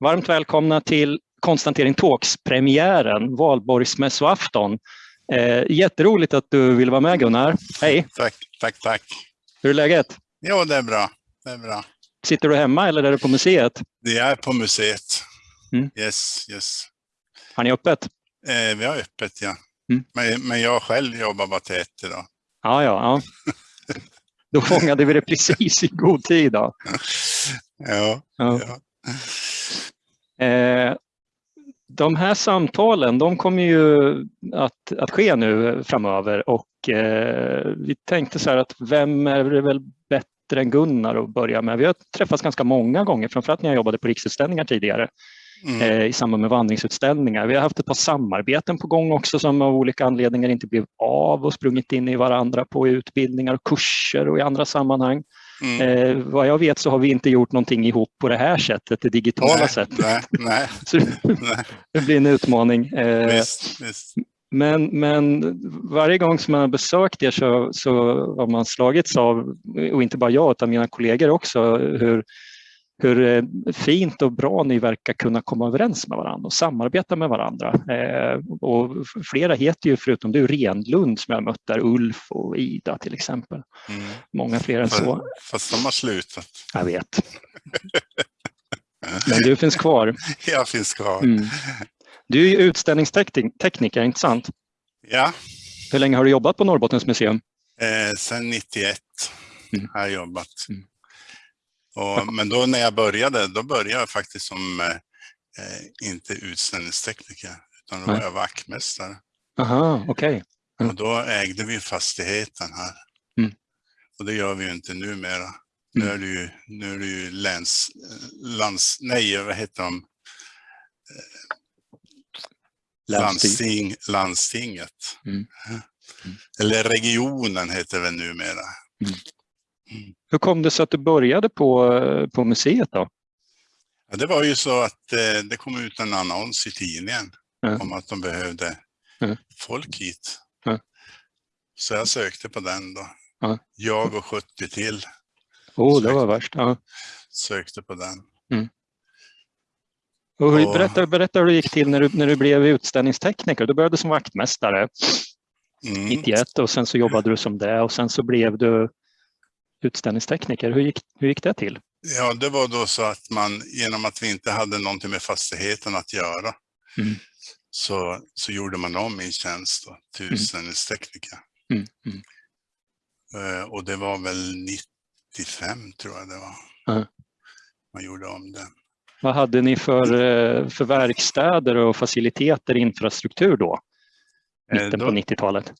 Varmt välkomna till Konstantering Talks-premiären, valborgsmässoafton. Eh, jätteroligt att du vill vara med Gunnar. Hej! Tack, tack, tack. Hur är läget? Jo, det är bra. Det är bra. Sitter du hemma eller är du på museet? Det är på museet. Mm. Yes, yes. Har ni öppet? Eh, vi har öppet, ja. Mm. Men, men jag själv jobbar bara till ett idag. Ja, ja. ja. Då fångade vi det precis i god tid. Då. Ja, Ja. ja. Eh, de här samtalen de kommer ju att, att ske nu framöver och eh, vi tänkte så här att vem är det väl bättre än Gunnar att börja med? Vi har träffats ganska många gånger, framförallt när jag jobbade på Riksutställningar tidigare Mm. eh, i samband med vandringsutställningar. Vi har haft ett par samarbeten på gång också som av olika anledningar inte blev av och sprungit in i varandra på utbildningar och kurser och i andra sammanhang. Mm. Eh, vad jag vet så har vi inte gjort någonting ihop på det här sättet, det digitala nej, sättet. Nej, nej, det blir en utmaning. Eh, Visst, visst. men, men varje gång som man har besökt er så, så har man slagits av, och inte bara jag utan mina kollegor också, hur, hur eh, fint och bra ni verkar kunna komma överens med varandra och samarbeta med varandra. Eh, och flera heter ju, förutom du, Renlund som jag mött där, Ulf och Ida till exempel. Mm. Många fler än så. Fast de har slutat. Jag vet. Men du finns kvar. Jag finns kvar. Mm. Du är ju utställningstekniker, inte sant? Ja, Hur länge har du jobbat på Norrbottens museum? eh, sen 91 Mm. har jag jobbat. Mm. Och, men då när jag började, då började jag faktiskt som eh, eh, inte utställningstekniker, utan då var jag vaktmästare. Aha, okej. Mm. Och då ägde vi fastigheten här. Mm. Och det gör vi ju inte numera. Nu Mm. är det ju, nu är det ju läns, eh, lands, nej vad heter de? Landsting. Landsting, landstinget. Mm. Mm. Eller regionen heter det numera. Hur kom det sig att du började på, på museet då? Ja, det var ju så att eh, det kom ut en annons i tidningen Mm. om att de behövde Mm. folk hit. Mm. Så jag sökte på den då. Ja. Jag och 70 till Oh, det var värst. Ja. sökte på den. Och hur, Och- berätta, berätta hur det gick till när du, när du blev utställningstekniker. Du började som vaktmästare Mm. 91 och sen så jobbade du som det och sen så blev du utställningstekniker. Hur gick, hur gick det till? Ja, det var då så att man, genom att vi inte hade någonting med fastigheten att göra, Mm. så, så gjorde man om min tjänst då, till Mm. utställningstekniker. Mm. Eh, och det var väl 95 tror jag det var. Ja. Man gjorde om den. Vad hade ni för, eh, för verkstäder och faciliteter, infrastruktur då? Eh, Mitten då- på 90-talet. Eh,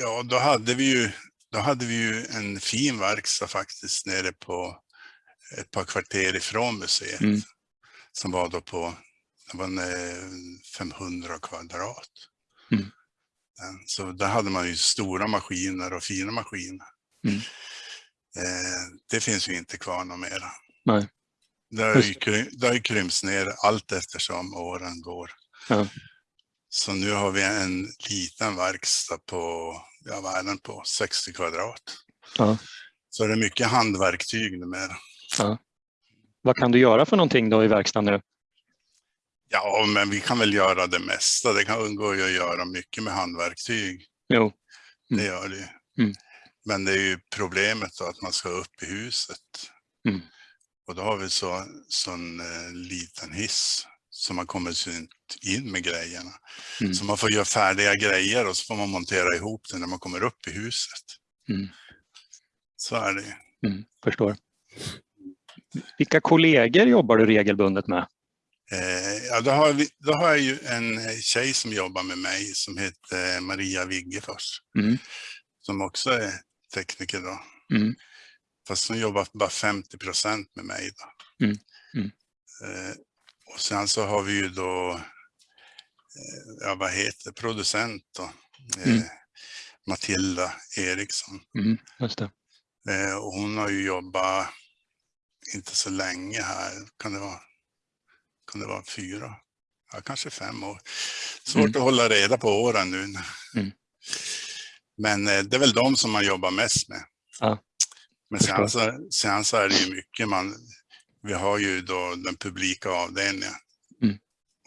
Ja, då hade vi ju, då hade vi ju en fin verkstad faktiskt nere på ett par kvarter ifrån museet. Mm. Som var då på det var en, eh, 500 kvadrat. Mm. Den- Så där hade man ju stora maskiner och fina maskiner. Mm. Eh, det finns ju inte kvar något mera. Nej. Det har, ju, det har ju krympts ner allt eftersom åren går. Ja. Så nu har vi en liten verkstad på, ja vad är den på, 60 kvadrat. Ja. Så det är mycket handverktyg numera. Vad kan du göra för någonting då i verkstaden nu? Ja, men vi kan väl göra det mesta. Det kan gå att göra mycket med handverktyg. Jo, Det Mm. gör det. Mm. Men det är ju problemet då att man ska upp i huset. Mm. Och då har vi så sån eh, liten hiss så man kommer inte in med grejerna. Mm. Så man får göra färdiga grejer och så får man montera ihop det när man kommer upp i huset. Mm. Så är det mm, förstår. Vilka kollegor jobbar du regelbundet med? Eh, ja, då, har vi, då har jag ju en tjej som jobbar med mig som heter Maria Wiggefors. Mm. Som också är tekniker då. Mm. Fast hon jobbar bara 50 procent med mig. Då. Mm, mm. Eh, och sen så har vi ju då, eh, ja vad heter producent då? Eh, Mm. Matilda Eriksson. Mm. Eh, och hon har ju jobbat inte så länge här. Kan det vara, kan det vara fyra? Ja, kanske fem år. Svårt Mm. att hålla reda på åren nu. Mm. Men det är väl de som man jobbar mest med. Ja, Men sen så, sen så är det ju mycket man, vi har ju då den publika avdelningen. Mm.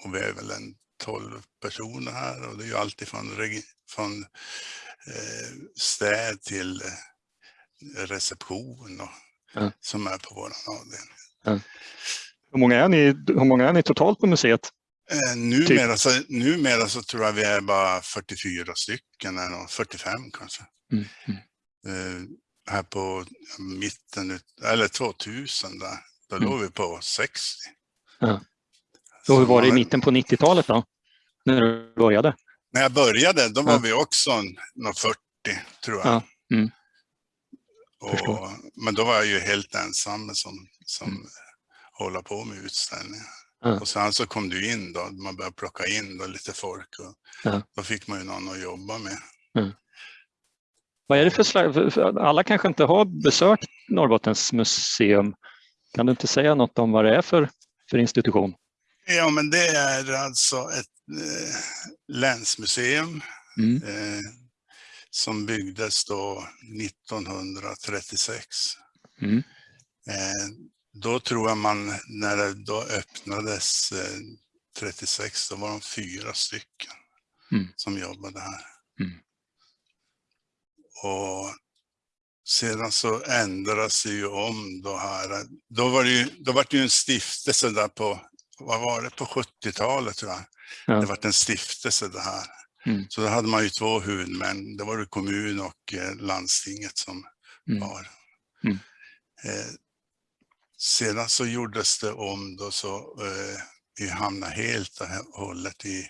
Och vi är väl en 12 personer här och det är ju alltid från, från eh, städ till eh, reception och, ja. som är på vår avdelning. Ja. Hur, många är ni, hur många är ni totalt på museet? Eh, numera, typ. så, numera så tror jag vi är bara 44 stycken, eller 45 kanske. Mm. Mm. Eh, här på mitten, eller 2000 där, då mm. låg vi på 60. Ja. Så hur var det i mitten på 90-talet då? När du började? När jag började, då var ja. vi också några 40 tror jag. Ja. Mm. Och, men då var jag ju helt ensam som, som mm. håller på med utställningar. Ja. Och sen så kom du in då, man började plocka in då lite folk och ja. då fick man ju någon att jobba med. Ja. Vad är det för slags, alla kanske inte har besökt Norrbottens museum. Kan du inte säga något om vad det är för, för institution? Ja, men det är alltså ett eh, länsmuseum mm. eh, som byggdes då 1936. Mm. Eh, då tror jag man, när det då öppnades eh, 36, då var de fyra stycken mm. som jobbade här. Mm. Och sedan så ändrades det ju om då här. Då var det ju, då var det ju en stiftelse där på, vad var det, på 70-talet tror jag. Ja. Det var en stiftelse det här. Mm. Så då hade man ju två huvudmän, det var det kommun och eh, landstinget som mm. var. Mm. Eh, sedan så gjordes det om då så eh, vi hamnade helt och hållet i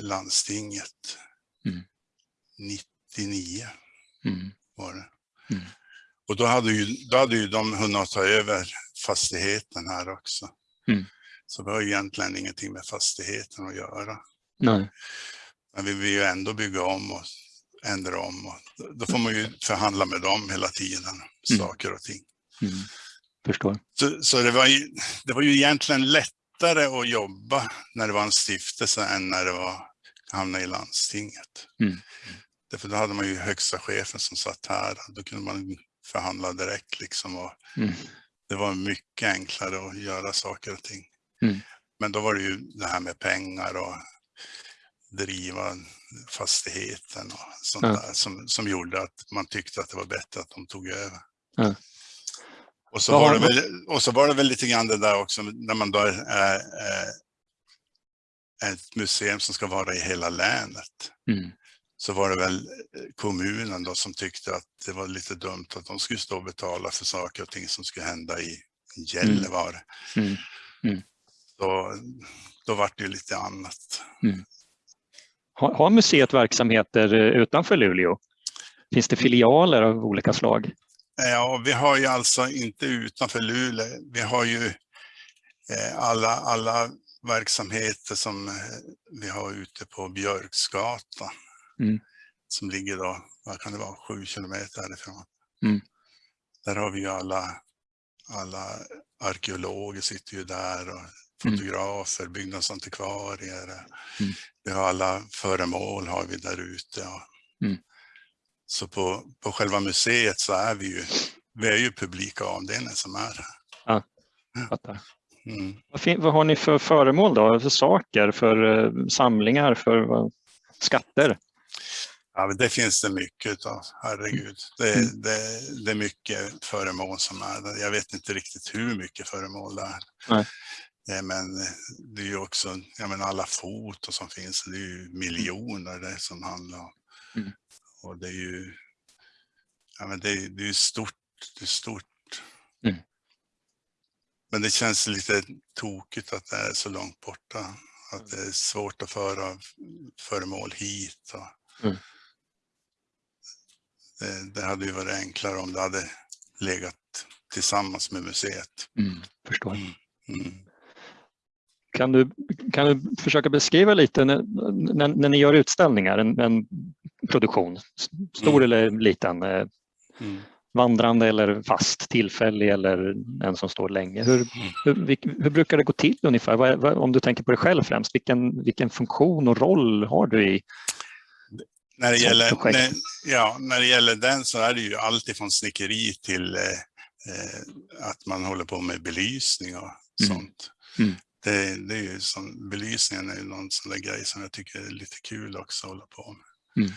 landstinget. 99 mm. Mm. Var det. Mm. Och då hade, ju, då hade ju de hunnit ta över fastigheten här också. Mm. Så det har egentligen ingenting med fastigheten att göra. Nej. Men vi vill ju ändå bygga om och ändra om. Och då får man ju förhandla med dem hela tiden, mm. saker och ting. Mm. Förstår. Så, så, det, var ju, det var ju egentligen lättare att jobba när det var en stiftelse än när det var hamna i landstinget. Mm. Därför då hade man ju högsta chefen som satt här. Då kunde man förhandla direkt liksom. Och mm. Det var mycket enklare att göra saker och ting. Mm. Men då var det ju det här med pengar och driva fastigheten och sånt ja. där som, som gjorde att man tyckte att det var bättre att de tog över. Ja. Och, så var det väl, och så var det väl lite grann det där också när man då är, är, ett museum som ska vara i hela länet. Mm så var det väl eh, kommunen då som tyckte att det var lite dumt att de skulle stå och betala för saker och ting som skulle hända i Gällivare. Mm. Mm. Mm. Då, då var det ju lite annat. Mm. Har, har museet verksamheter eh, utanför Luleå? Finns det filialer av olika slag? Ja, vi har ju alltså inte utanför Luleå. Vi har ju eh, alla, alla verksamheter som vi har ute på Björksgatan. Mm. Som ligger då, vad kan det vara, sju kilometer härifrån. Mm. Där har vi ju alla, alla arkeologer sitter ju där och mm. fotografer, mm. byggnadsantikvarier. Mm. Vi har alla föremål har vi där ute. Mm. Så på, på själva museet så är vi ju, vi är ju publika avdelningen som är här. Ja, fattar. Mm. Vad, vad, har ni för föremål då? För saker, för uh, samlingar, för uh, skatter? Ja, det finns det mycket av, herregud. Det, mm. det, det är mycket föremål som är Jag vet inte riktigt hur mycket föremål det är. Nej. Men det är ju också, jag menar alla foton som finns, det är ju miljoner det som handlar om. Mm. Och det är ju, ja men det är, det är stort, det är stort. Mm. Men det känns lite tokigt att det är så långt borta. Att det är svårt att föra föremål hit. Och, mm. Det, det, hade ju varit enklare om det hade legat tillsammans med museet. Mm, förstår. Mm. Mm. Kan, du, kan du försöka beskriva lite när, när, när ni gör utställningar, en, en produktion, stor mm. eller liten, eh, mm. vandrande eller fast, tillfällig eller en som står länge. Hur, mm. hur, hur brukar det gå till ungefär? Vad, vad, om du tänker på dig själv främst, vilken, vilken funktion och roll har du i när det, gäller, när, ja, när det gäller den så är det ju allt ifrån snickeri till eh, eh, att man håller på med belysning och Mm. sånt. Mm. Det, det är ju som, belysningen är ju någon sån där grej som jag tycker är lite kul också att hålla på med. Mm.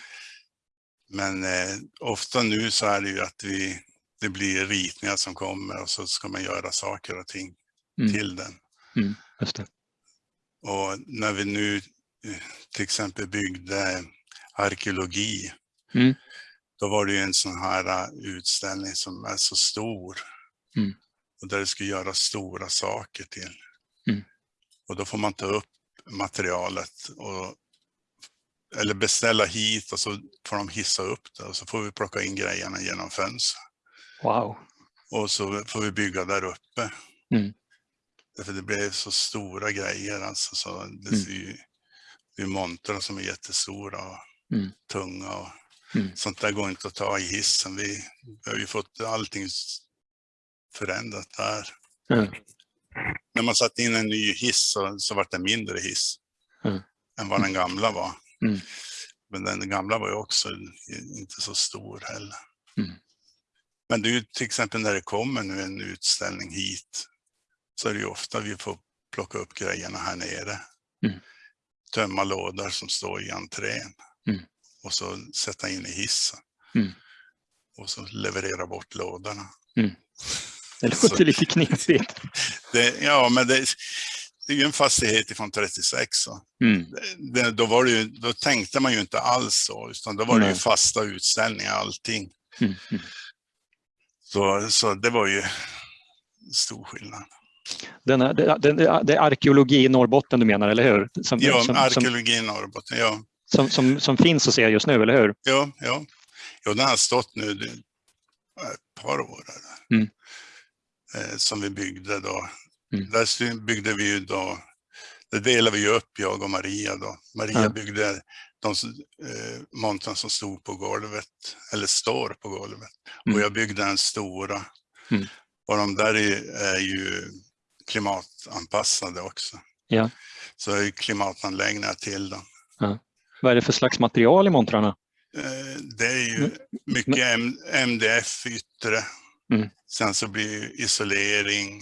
Men eh, ofta nu så är det ju att vi, det blir ritningar som kommer och så ska man göra saker och ting Mm. till den. Det. Och när vi nu eh, till exempel byggde arkeologi, Mm. då var det ju en sån här eh, utställning som är så stor. Mm. Och där det skulle göras stora saker till. Mm. Och då får man ta upp materialet och eller beställa hit och så får de hissa upp det och så får vi plocka in grejerna genom fönster. Wow. Och så får vi bygga där uppe. Mm. Därför det blev så stora grejer alltså. Så det Mm. ser ju, det är montrar som är jättestora och Mm. tunga. Och Mm. Sånt där går inte att ta i hissen. Vi, vi har ju fått allting förändrat där. Mm. När man satte in en ny hiss så, så var det mindre hiss Mm. än vad den gamla var. Mm. Men den gamla var ju också inte så stor heller. Mm. Men det är ju till exempel när det kommer nu en utställning hit så är det ju ofta vi får plocka upp grejerna här nere. Mm. Tömma lådor som står i entrén Mm. Och så sätta in i hissen. Mm. Och så leverera bort lådorna. Det Så- låter lite knepigt. Det, ja, men det, det är ju en fastighet ifrån 36. Så. Mm. Det, då, var det ju, då tänkte man ju inte alls så, utan då var det ju fasta utställningar allting. Mm. Mm. Så, så det var ju stor skillnad. Den är, det, det, det är arkeologi i Norrbotten du menar, eller hur? Som, Ja, som, arkeologi i Norrbotten, ja. Som, som, som finns att se just nu, eller hur? Ja, ja. ja den har stått nu ett par år. Mm. Eh, som vi byggde då. Mm. Där byggde vi ju då, det delade vi upp, jag och Maria då. Maria Ja. byggde de eh, montern som stod på golvet, eller står på golvet. Mm. Och jag byggde den stora. Mm. Och de där är, är ju klimatanpassade också. Ja. Så det är ju klimatanläggningar till dem. Vad är det för slags material i montrarna? Eh, Det är ju Mm. mycket MDF yttre. Mm. Sen så blir ju isolering.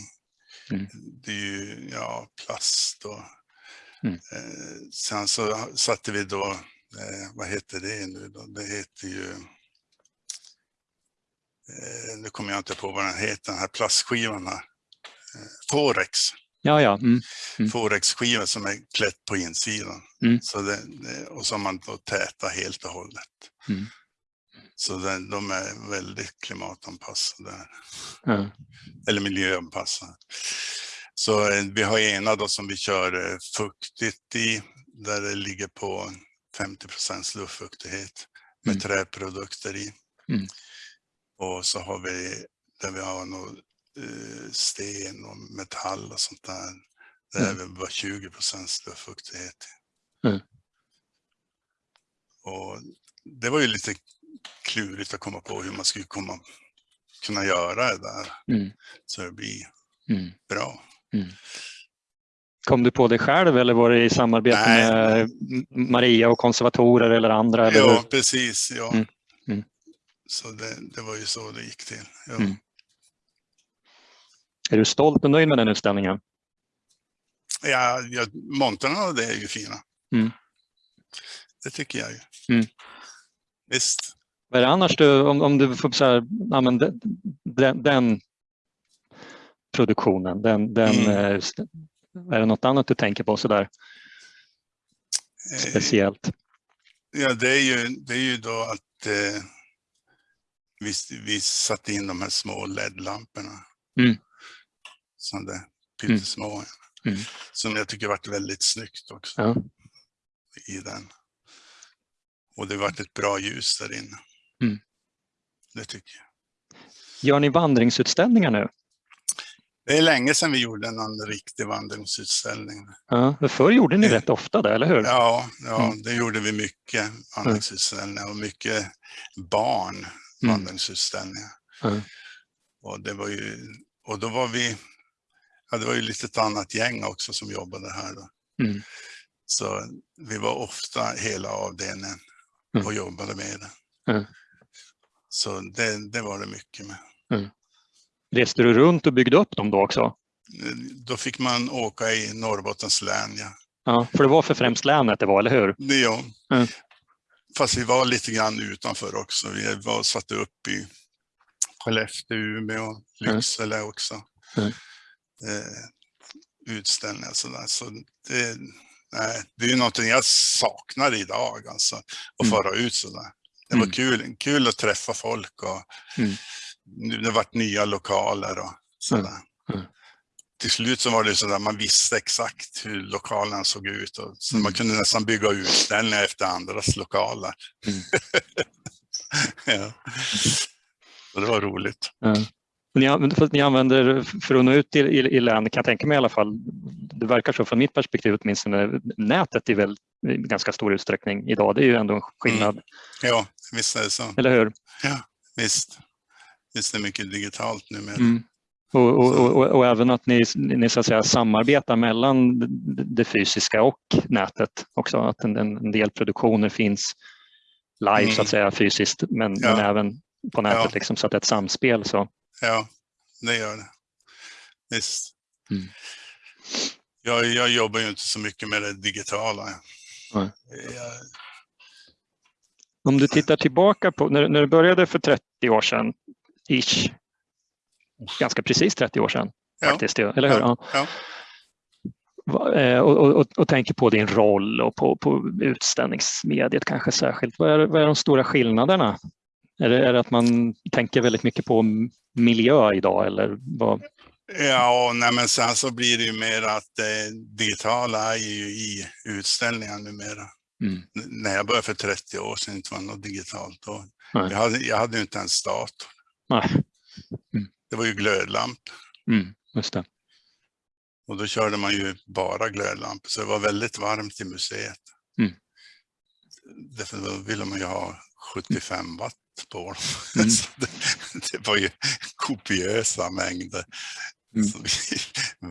Mm. Det är ju ja, plast och Mm. eh, sen så satte vi då, eh, vad heter det nu då? Det heter ju, nu kommer jag inte på vad den heter, den här plastskivan här. Forex. Ja, ja. Mm. Mm. Forex-skiva som är klätt på insidan. Mm. Så det, och som man då tätar helt och hållet. Mm. Så det, de är väldigt klimatanpassade, Ja. eller miljöanpassade. Så eh, vi har ena då som vi kör eh, fuktigt i, där det ligger på 50 luftfuktighet med Mm. träprodukter i. Mm. Och så har vi där vi har något, eh, sten och metall och sånt där. Mm. är det bara 20% luftfuktighet. Mm. Och det var ju lite klurigt att komma på hur man skulle komma, kunna göra det där Mm. så det blir Mm. bra. Kom du på det själv eller var det i samarbete Nej. med Maria och konservatorer eller andra? Eller Ja, hur? precis. Ja. Mm. Mm. Så det, det var ju så det gick till. Ja. Är du stolt och nöjd med den utställningen? Ja, ja, montrarna och det är ju fina. Mm. Det tycker jag ju. Mm. Visst. Vad är det annars du, om, om du får så här, ja, men den, den, produktionen, den, den, Mm. eh, är det något annat du tänker på sådär Eh, speciellt? Ja, det är ju, det är ju då att eh, vi, vi satte in de här små LED-lamporna. Mm. Som det pyttesmå. Mm. Som jag tycker varit väldigt snyggt också Ja. i den. Och det varit ett bra ljus där inne. Mm. Det tycker jag. Gör ni vandringsutställningar nu? Det är länge sedan vi gjorde någon riktig vandringsutställning. Ja, för förr gjorde ni Eh, rätt ofta det, eller hur? Ja, ja Mm. det gjorde vi mycket vandringsutställningar och mycket barn Mm. vandringsutställningar. Mm. Och det var ju, och då var vi, ja det var ju lite ett annat gäng också som jobbade här då. Mm. Så vi var ofta hela avdelningen Mm. och jobbade med det. Mm. Så det, det var det mycket med. Mm. Reste du runt och byggde upp dem då också? Då fick man åka i Norrbottens län, ja. Ja, för det var för främst länet det var, eller hur? Ja. Mm. Fast vi var lite grann utanför också. Vi var satt upp i Skellefteå, Umeå, Lycksele också. Mm. Eh, utställningar sådär. Så det, nej, det är någonting jag saknar idag, alltså. Att Mm. fara ut sådär. Det var Mm. kul, kul att träffa folk och Mm. det varit nya lokaler och sådär. Mm. Till slut så var det sådär, man visste exakt hur lokalerna såg ut. Och, så Mm. man kunde nästan bygga utställningar efter andras lokaler. Mm. ja. Så det var roligt. Ja. Ni, att ni använder för att nå ut i, i, i län, kan jag tänka mig i alla fall, det verkar så från mitt perspektiv åtminstone, nätet i väl i ganska stor utsträckning idag. Det är ju ändå en skillnad, Ja, visst är det så. eller hur? Visst. Visst är det mycket digitalt numera. Mm. Och, och, och, och, och även att ni, ni så att säga, samarbetar mellan det fysiska och nätet också. Att en, en del produktioner finns live Mm. så att säga fysiskt men, Ja. men även på nätet Ja. liksom, så att det är ett samspel. Så. Ja, det gör det. Visst. Mm. Jag, jag jobbar ju inte så mycket med det digitala. Jag, Om du tittar tillbaka på när, när du började för 30 år sedan, ish, ganska precis 30 år sedan Ja. faktiskt, eller hur? Ja. Ja. Eh, Och, och, och, tänker på din roll och på, på utställningsmediet kanske särskilt. Vad är, vad är de stora skillnaderna? Är det, är det att man tänker väldigt mycket på miljö idag eller vad? Ja, nej, men sen så blir det ju mer att det digitala är ju i utställningar numera. Mm. När jag började för 30 år sedan inte var något digitalt då. Jag hade, jag hade ju inte ens dator. Nej. Det var ju glödlamp Mm, just det. och då körde man ju bara glödlampor så det var väldigt varmt i museet. Mm. Därför då ville man ju ha 75 watt på dem. Mm. Det, det var ju kopiösa mängder Mm.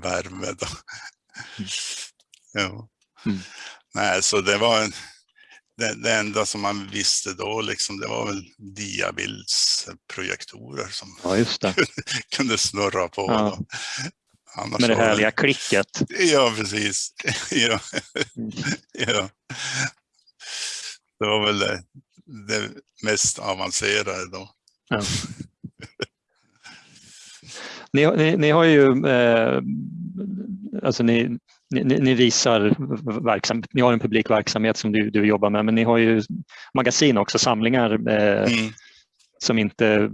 värme. Då. Ja. Mm. Nej, så det var en, det, det enda som man visste då, liksom, det var väl diabildsprojektorer som Ja, just det. kunde snurra på. Ja. Annars Med det härliga klicket. Ja, precis. Ja, Mm. ja. Det var väl det, det mest avancerade då. Ja. Ni, ni, ni har ju, eh, alltså ni, ni, ni visar verksamhet, ni har en publik verksamhet som du, du jobbar med, men ni har ju magasin också, samlingar eh, Mm. som inte är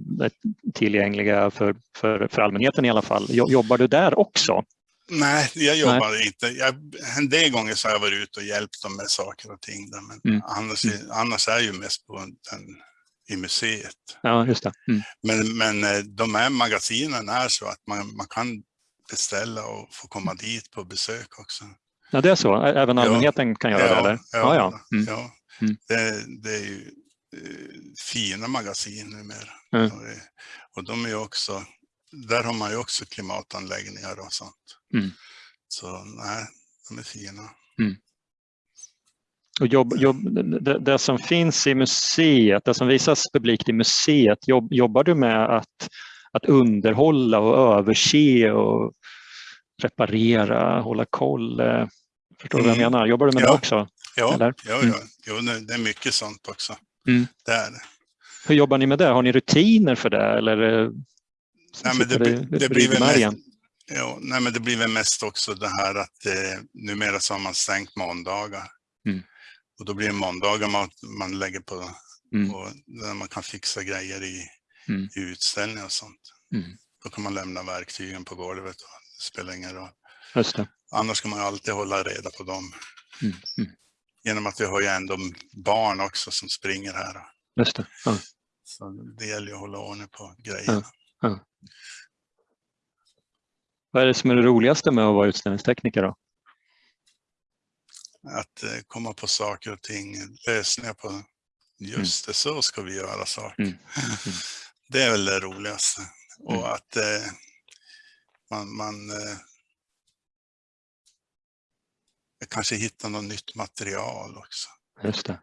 tillgängliga för, för, för allmänheten i alla fall. Jo- Jobbar du där också? Nej, jag jobbar inte. Jag, en del gånger så har jag varit ute och hjälpt dem med saker och ting. Där, men Mm. annars, är- annars är jag ju mest på den, i museet. Ja, just det. Mm. Men, men eh, de här magasinen är så att man, man kan beställa och få komma dit på besök också. Ja, det är så. Även Ja. allmänheten kan göra det, eller? ja, ja. Mm. ja. Mm. Det, det är ju eh, fina magasin numera. Mm. Och, och de är också, där har man ju också klimatanläggningar och sånt. Mm. Så nej, de är fina. Och jobb, jobb, det, det som finns i museet, det som visas publikt i museet, jobb, jobbar du med att, att underhålla och överse och reparera, hålla koll? Förstår du vad jag Mm. menar? Jobbar du med det Ja. också? Ja, Eller? ja, Mm. ja. Jo, det det är mycket sånt också. Mm. Det är det. Hur jobbar ni med det? Har ni rutiner för det? Eller eh, Nej, men det, blir- det, blir väl mest, ja, nej, men det blir väl mest också det här att eh, numera så har man stängt måndagar. Mm. Och då blir det måndagar man, man lägger på, Mm. på där man kan fixa grejer i, Mm. i utställningar och sånt. Mm. Då kan man lämna verktygen på golvet. Och det spelar ingen roll. Annars ska man alltid hålla reda på dem. Mm. Mm. Genom att vi har ju ändå barn också som springer här. Just det. Ja. Så det gäller ju att hålla ordning på grejerna. Vad är det som är det roligaste med att vara utställningstekniker? Då? Att eh, komma på saker och ting, lösningar på just det, så ska vi göra saker. Mm. Det är väl det roligaste. Och Mm. att eh, man, man eh, kanske hittar något nytt material också. Just det.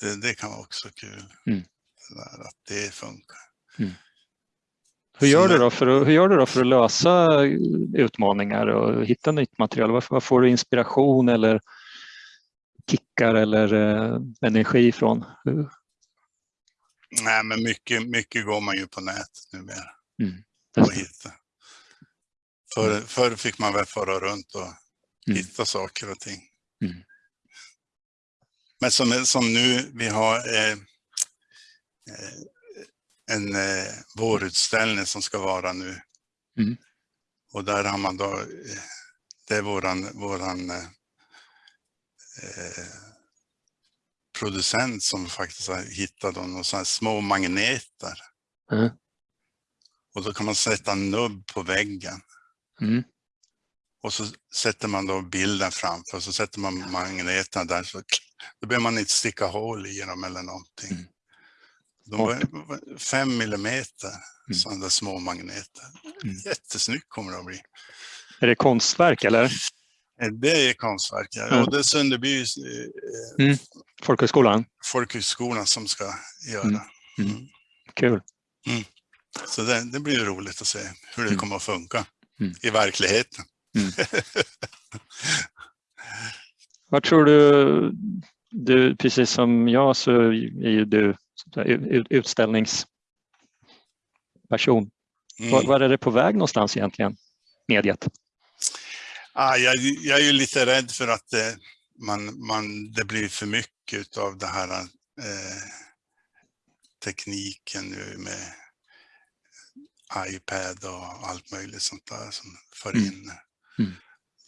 Det, det kan vara också kul. Mm. Att det funkar. Hur gör, du då för att, hur gör du då för att lösa utmaningar och hitta nytt material? Var får du inspiration eller kickar eller eh, energi ifrån? Nej, men mycket, mycket går man ju på nätet numera. Mm. Och hitta. Förr, förr fick man väl fara runt och Mm. hitta saker och ting. Mm. Men som, som nu, vi har eh, eh, en eh, vårutställning som ska vara nu. Mm. Och där har man då, eh, det är våran, våran eh, eh, producent som faktiskt har hittat några sådana små magneter. Mm. Och då kan man sätta en nubb på väggen. Mm. Och så sätter man då bilden framför och så sätter man magneterna där. Så då behöver man inte sticka hål i dem eller någonting. Mm. De fem millimeter, Mm. sådana där små magneter. Mm. Jättesnyggt kommer det att bli. Är det konstverk eller? Eh, Det är konstverk, ja. Och det är Sunderby eh, Folkhögskolan? folkhögskolan som ska göra. Mm. Mm. Mm. Kul. Så det, det blir roligt att se hur det Mm. kommer att funka Mm. i verkligheten. Vad tror du, du, precis som jag så är ju du utställningsperson. Mm. Var, var är det på väg någonstans egentligen, mediet? Ah, jag, jag är lite rädd för att det, man, man, det blir för mycket av det här eh, tekniken nu med iPad och allt möjligt sånt där som för Mm. in. Mm.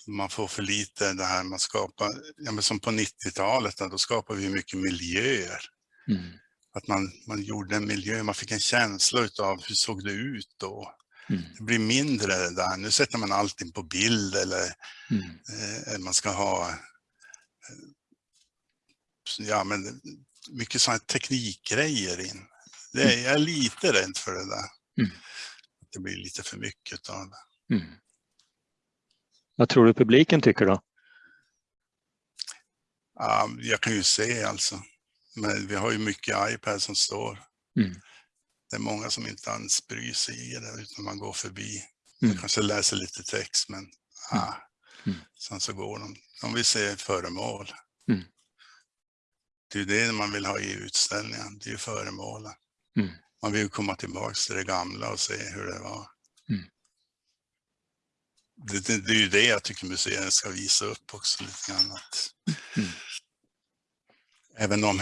Man får för lite det här man skapar, ja, men som på 90-talet, då skapade vi mycket miljöer. Mm. Att man, man gjorde en miljö, man fick en känsla av hur såg det ut då. Mm. Det blir mindre det där. Nu sätter man allting på bild eller Mm. eh, man ska ha eh, ja, men mycket sådana teknikgrejer in. Det är, jag är lite rädd för det där. Mm. Det blir lite för mycket av det. Mm. Vad tror du publiken tycker då? Ja, jag kan ju se alltså. Men vi har ju mycket iPad som står. Mm. Det är många som inte ens bryr sig i det utan man går förbi. Mm. Kanske läser lite text men ah, Mm. sen så går de. De vill se föremål. Mm. Det är det man vill ha i utställningen, det är ju föremålen. Mm. Man vill komma tillbaka till det gamla och se hur det var. Mm. Det, det, det är ju det jag tycker museerna ska visa upp också lite grann. Att Mm. Även om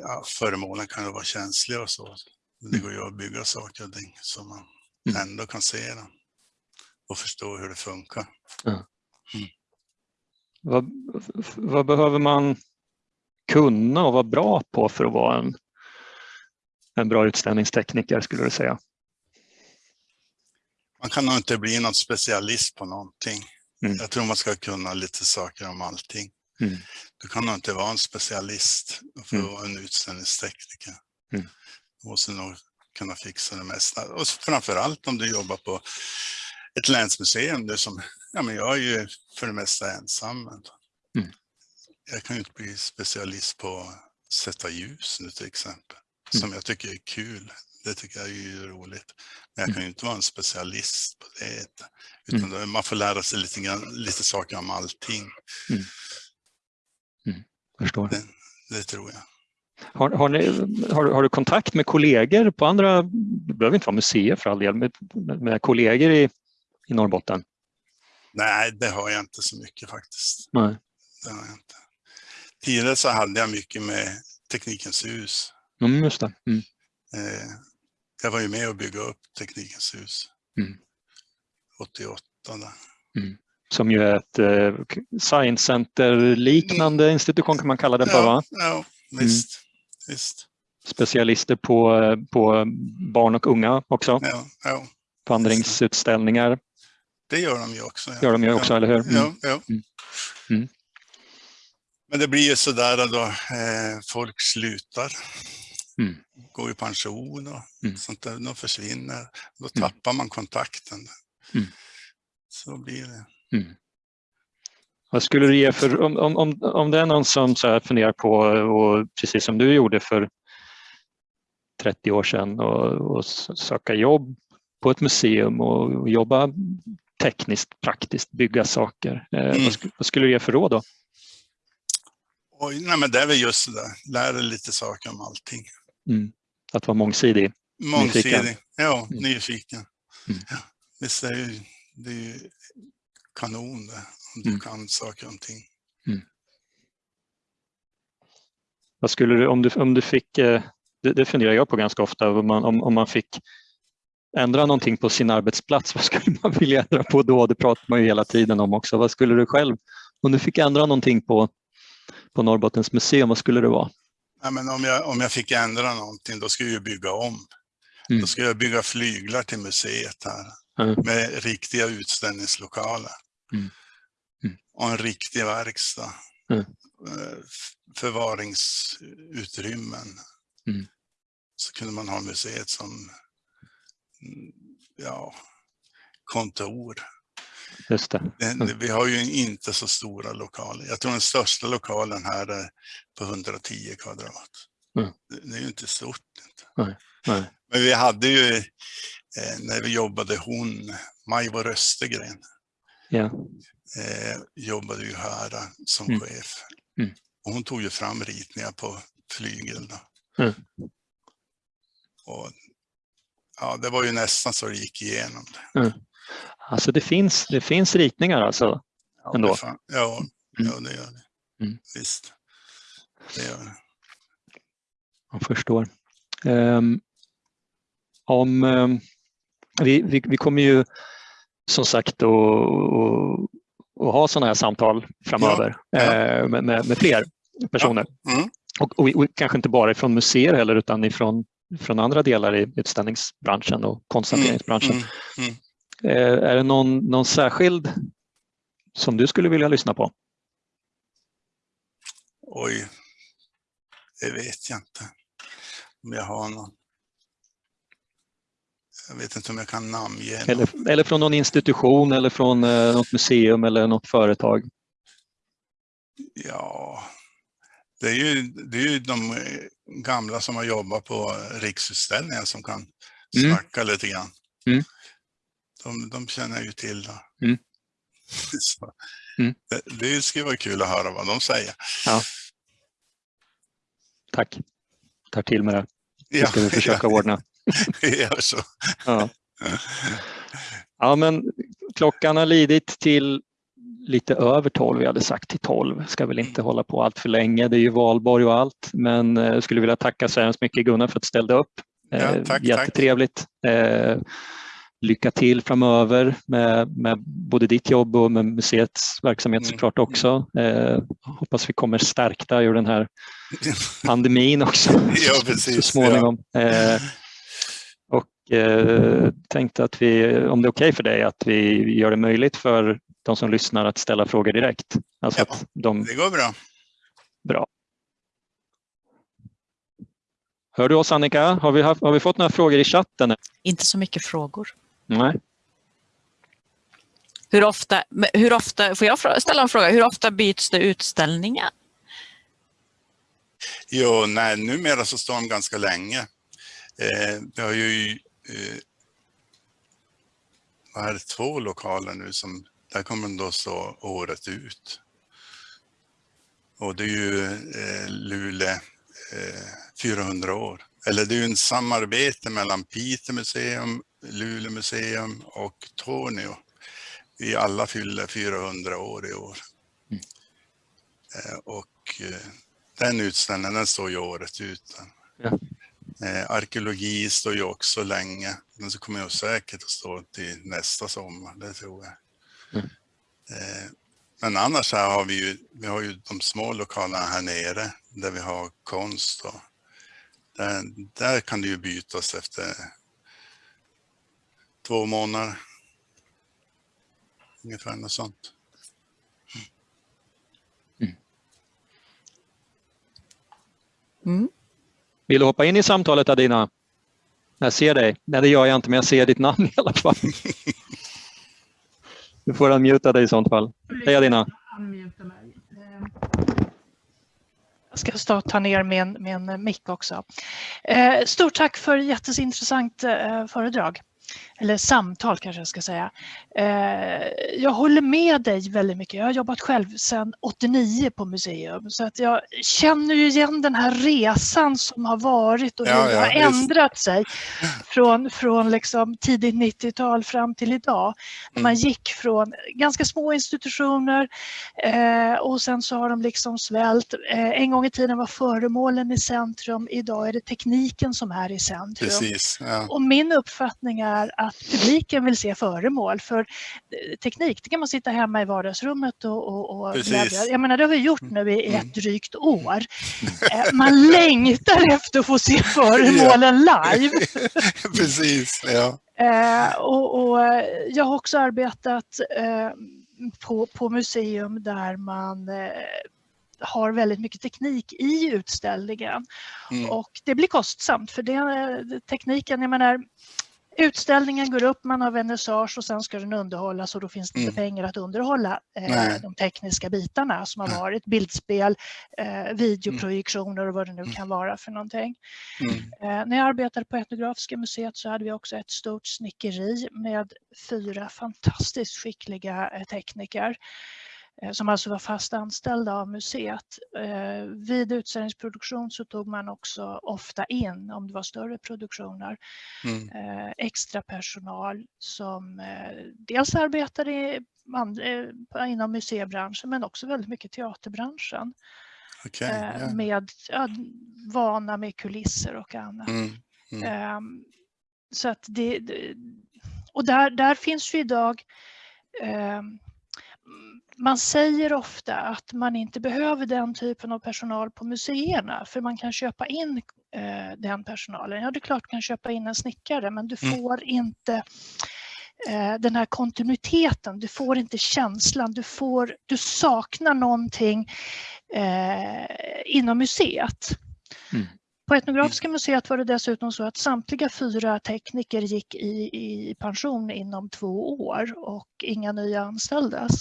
ja, föremålen kan vara känsliga och så. Det Mm. går ju att bygga saker och ting så man Mm. ändå kan se dem och förstå hur det funkar. Vad, vad behöver man kunna och vara bra på för att vara en, en bra utställningstekniker skulle du säga? Man kan nog inte bli någon specialist på någonting. Mm. Jag tror man ska kunna lite saker om allting. Mm. Du kan nog inte vara en specialist för att Mm. vara en utställningstekniker. Mm. Du måste nog kunna fixa det mesta. Och framförallt om du jobbar på ett länsmuseum. Det som, ja, men jag är ju för det mesta ensam. Mm. Jag kan ju inte bli specialist på att sätta ljus nu till exempel. Mm. Som jag tycker är kul. Det tycker jag är roligt. Men jag kan ju inte vara en specialist på det. Utan då, man får lära sig lite, lite saker om allting. Förstår. Det, det tror jag. Har, har, ni, har, du- har du kontakt med kollegor på andra, det behöver inte vara museer för all del, med, med kollegor i, i Norrbotten? Nej, det har jag inte så mycket faktiskt. Nej. Det har jag inte. Tidigare så hade jag mycket med Teknikens hus. Mm, just det. Mm. Eh, jag var ju med och bygga upp Teknikens hus. Mm. 88 där. Som ju är ett eh, science center-liknande institution kan man kalla det för, va? Ja, ja visst. visst. Specialister på, eh, på barn och unga också, Ja, ja, vandringsutställningar det gör de ju också. Ja. gör de ju också, ja. eller hur? Mm. Ja. Mm. Mm. Men det blir ju sådär då eh, folk slutar. Mm. Går i pension och Mm. sånt där. De försvinner. Då Mm. tappar man kontakten. Mm. Så blir det. Mm. Vad skulle du ge för, om, om, om, det är någon som så här funderar på, och precis som du gjorde för 30 år sedan, och, och söka jobb på ett museum och jobba tekniskt, praktiskt, bygga saker. Mm. Vad, skulle, vad, skulle du ge för råd då? Oj, nej men det är väl just det där, lära lite saker om allting. Mm. Att vara mångsidig, Mångsidig, nyfiken. ja, mm. nyfiken. Mm. Ja, visst är det, det är ju kanon det, om du mm. kan saker och ting. Mm. Vad skulle du, om du, om du fick, eh, det, det funderar jag på ganska ofta, om man, om, om man fick ändra någonting på sin arbetsplats, vad skulle man vilja ändra på då? Det pratar man ju hela tiden om också. Vad skulle du själv, om du fick ändra någonting på, på Norrbottens museum, vad skulle det vara? Ja, men om, jag, om jag fick ändra någonting, då skulle jag bygga om. Mm. Då skulle jag bygga flyglar till museet här mm. med riktiga utställningslokaler. Mm. mm. Och en riktig verkstad. Mm. Eh, förvaringsutrymmen. Mm. Så kunde man ha museet som ja, kontor. Just det. Mm. Vi har ju inte så stora lokaler. Jag tror den största lokalen här är på 110 kvadrat. Mm. Det är ju inte stort. Nej. Men vi hade ju, eh, när vi jobbade, hon, Majvor Östergren, ja. eh, jobbade ju här eh, som mm. chef. Mm. Och hon tog ju fram ritningar på flygel. Mm. Och ja, det var ju nästan så det gick igenom. Mm. Alltså det finns, det finns ritningar alltså? Ja, ändå. Det ja, mm. ja, det gör det. Mm. Visst. Det gör det. Jag förstår. Um, om, um, vi, vi, vi, kommer ju som sagt att ha sådana här samtal framöver ja, ja. Med, med, med, fler personer. Ja. Mm. Och, och, och, kanske inte bara från museer heller utan ifrån från andra delar i utställningsbranschen och konsthanteringsbranschen. Mm, mm, mm. Eh, är det någon, någon särskild som du skulle vilja lyssna på? Oj, det vet jag inte om jag har någon. Jag vet inte om jag kan namnge eller, eller från någon institution eller från eh, något museum eller något företag? Ja, det är ju, det är ju de eh, gamla som har jobbat på Riksutställningen som kan mm. snacka lite grann. Mm. De, de känner jag ju till. Mm. mm. det, det skulle vara kul att höra vad de säger. Ja. Tack. Tar till med det. Det ska ja, vi försöka ja, ordna. Gör så. Ja. ja, men klockan har lidit till lite över 12, vi hade sagt till 12, ska väl inte hålla på allt för länge, det är ju valborg och allt, men jag eh, skulle vilja tacka så hemskt mycket Gunnar för att du ställde upp. Ja, eh, tack, Jättetrevligt. Tack. Eh, lycka till framöver med, med både ditt jobb och med museets verksamhet mm. såklart också. Hoppas vi kommer stärkta ur den här pandemin också ja, precis, så småningom. Ja. Eh, tänkte att vi, om det är okej okay för dig, att vi gör det möjligt för de som lyssnar att ställa frågor direkt. Alltså ja, de... det går bra. Bra. Hör du oss Annika? Har vi, haft, har vi fått några frågor i chatten? Inte så mycket frågor. Nej. Hur ofta, hur ofta, får jag ställa en fråga, hur ofta byts det utställningar? Jo, nej, numera så står de ganska länge. Eh, vi har ju eh, vad är det, två lokaler nu som där kommer då stå året ut. Och det är ju eh, Luleå eh, 400 år. Eller det är ju en samarbete mellan Piteå museum, Luleå museum och Tornio. Vi alla fyller 400 år i år. Mm. Eh, och eh, den utställningen den står ju året ut. Ja. Eh, arkeologi står ju också länge. Den kommer ju säkert att stå till nästa sommar, det tror jag. Mm. Eh, men annars här har vi ju, vi har ju de små lokalerna här nere där vi har konst. Och där, där kan det ju bytas efter två månader. Ungefär något sånt. Mm. Mm. Vill du hoppa in i samtalet Adina? Jag ser dig. Nej, det gör jag inte, men jag ser ditt namn i alla fall. Du får unmuta dig i sånt fall. Hej Adina. Jag ska stå och ta ner min, min mick också. Eh, stort tack för jätteintressant eh, föredrag. Eller samtal kanske jag ska säga. Eh, jag håller med dig väldigt mycket. Jag har jobbat själv sedan 89 på museum så att jag känner ju igen den här resan som har varit och hur Ja, det ja, har visst. ändrat sig från, från liksom tidigt 90-tal fram till idag. När man Mm. gick från ganska små institutioner eh, och sen så har de liksom svällt. Eh, en gång i tiden var föremålen i centrum, idag är det tekniken som är i centrum. Precis. Ja. Och min uppfattning är att publiken vill se föremål för eh, teknik, det kan man sitta hemma i vardagsrummet och, och, och. Jag menar det har vi gjort nu i Mm. ett drygt år. Eh, Man längtar efter att få se föremålen live. Precis. Ja. Eh, och, och jag har också arbetat på, på museum där man har väldigt mycket teknik i utställningen. Mm. Och det blir kostsamt för det, tekniken, jag menar utställningen går upp, man har vernissage och sen ska den underhållas och då finns det inte Mm. pengar att underhålla eh, de tekniska bitarna som har varit, bildspel, eh, videoprojektioner och vad det nu Mm. kan vara för någonting. Mm. Eh, när jag arbetade på Etnografiska museet så hade vi också ett stort snickeri med fyra fantastiskt skickliga eh, tekniker som alltså var fast anställda av museet. Eh, vid utställningsproduktion så tog man också ofta in, om det var större produktioner, Mm. eh, extra personal som eh, dels arbetade eh, inom museibranschen men också väldigt mycket teaterbranschen eh, ja. med ja, vana med kulisser och annat. Mm. Mm. Ehm, så att det, det- och där, där finns ju idag ehm, man säger ofta att man inte behöver den typen av personal på museerna för man kan köpa in eh, den personalen. Ja, det är klart du kan köpa in en snickare men du Mm. får inte eh, den här kontinuiteten, du får inte känslan, du, får, du saknar någonting eh, inom museet. Mm. På Etnografiska museet var det dessutom så att samtliga fyra tekniker gick i, i pension inom två år och inga nya anställdes.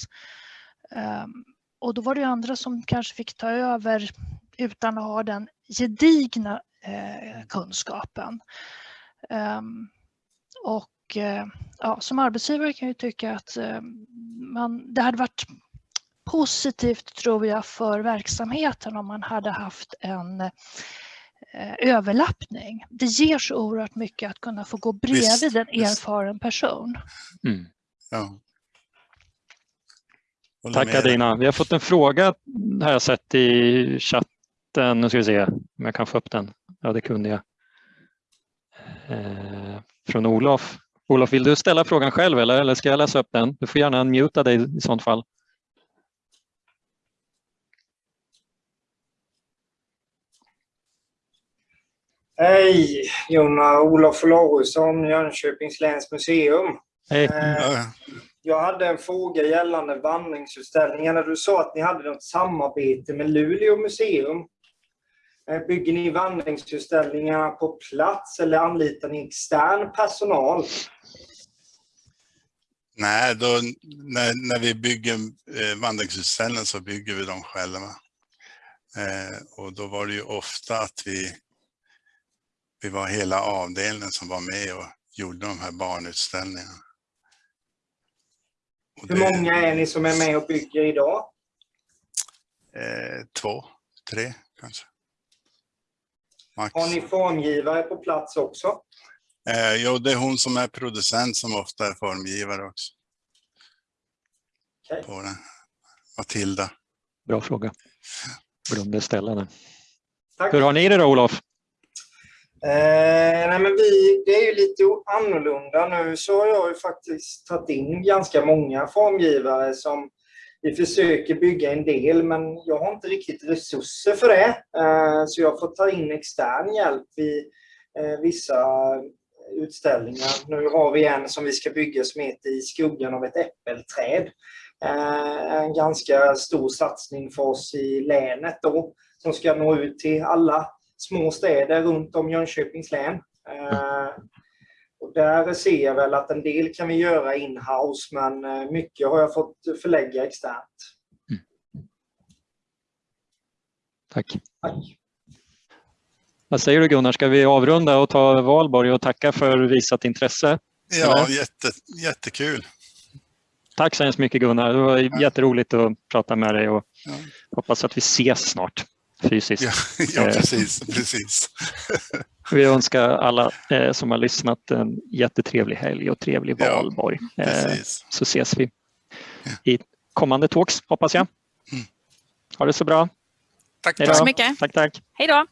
Ehm, och då var det ju andra som kanske fick ta över utan att ha den gedigna eh, kunskapen. Ehm, och eh, ja, som arbetsgivare kan jag ju tycka att eh, man, det hade varit positivt tror jag för verksamheten om man hade haft en eh, överlappning. Det ger så oerhört mycket att kunna få gå bredvid Visst, en visst. erfaren person. Mm. Ja. Tack. Adina. Vi har fått en fråga har jag sett i chatten. Nu ska vi se om jag kan få upp den. Ja, det kunde jag. Eh, från Olof. Olof, vill du ställa frågan själv eller, eller ska jag läsa upp den? Du får gärna unmuta dig i sånt fall. Hej! Jonna Olof Olausson, Jönköpings läns museum. Hej. Eh, Ja, Jag hade en fråga gällande vandringsutställningarna. Du sa att ni hade något samarbete med Luleå museum. Eh, Bygger ni vandringsutställningar på plats eller anlitar ni extern personal? Nej, då, när, när vi bygger eh, vandringsutställningar så bygger vi dem själva. Eh, och då var det ju ofta att vi, vi var hela avdelningen som var med och gjorde de här barnutställningarna. Och Hur det- många är ni som är med och bygger idag? Eh, två, tre kanske. Max. Har ni formgivare på plats också? Eh, jo, det är hon som är producent som ofta är formgivare också. Okej. På den. Matilda. Bra fråga. Glömde ställa den. Tack. Hur har ni det då Olof? Eh, nej men vi, det är ju lite annorlunda nu så har jag ju faktiskt tagit in ganska många formgivare som vi försöker bygga en del men jag har inte riktigt resurser för det. Eh, så jag får ta in extern hjälp vid eh, vissa utställningar. Nu har vi en som vi ska bygga som heter I skuggan av ett äppelträd. Eh, en ganska stor satsning för oss i länet då som ska nå ut till alla små städer runt om Jönköpings län. Eh, och där ser jag väl att en del kan vi göra in-house men eh, mycket har jag fått förlägga externt. Tack. Tack. Vad säger du Gunnar, ska vi avrunda och ta valborg och tacka för visat intresse? Ja, jätte, jättekul. Tack så hemskt mycket Gunnar. Det var jätteroligt att prata med dig och Ja. hoppas att vi ses snart fysiskt. Ja, ja Eh. precis, precis. Vi önskar alla eh, som har lyssnat en jättetrevlig helg och trevlig Ja, valborg. Eh, precis. så ses vi i kommande talks hoppas jag. Mm. Ha det så bra. Tack, Tack så mycket. Tack, tack. Hej då!